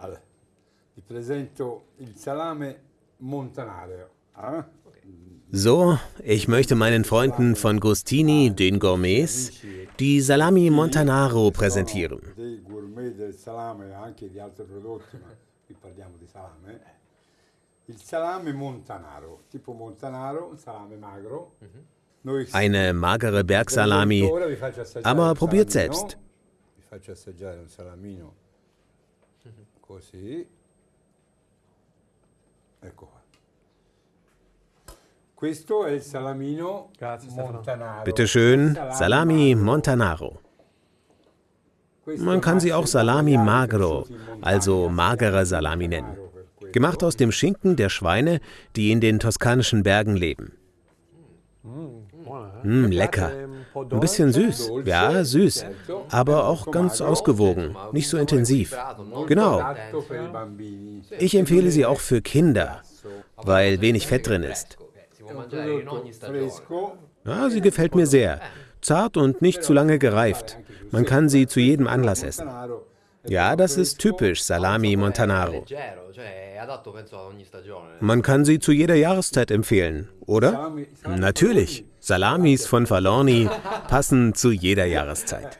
Allora, vi presento il salame montanaro. eh? So, ich möchte meinen Freunden von Gustini, den Gourmets, die Salami Montanaro präsentieren. Eine magere Bergsalami, aber probiert selbst. Vi faccio assaggiare un salamino così. Ecco qua. Questo è il salamino Grazie, montanaro. Bitte schön, Salami. Montanaro. Man kann sie auch Salami magro, also magere si chiama Salami nennen. Gemacht aus dem Schinken der Schweine, die in den toskanischen Bergen leben. Mm, Mi lecker. Ein bisschen süß. Ja, süß. Aber auch ganz ausgewogen, nicht so intensiv. Genau. Ich empfehle sie auch für Kinder, weil wenig Fett drin ist. Ja, sie gefällt mir sehr. Zart und nicht zu lange gereift. Man kann sie zu jedem Anlass essen. Ja, das ist typisch Salami Montanaro. Man kann sie zu jeder Jahreszeit empfehlen, oder? Natürlich. Salamis von Falorni passen zu jeder Jahreszeit.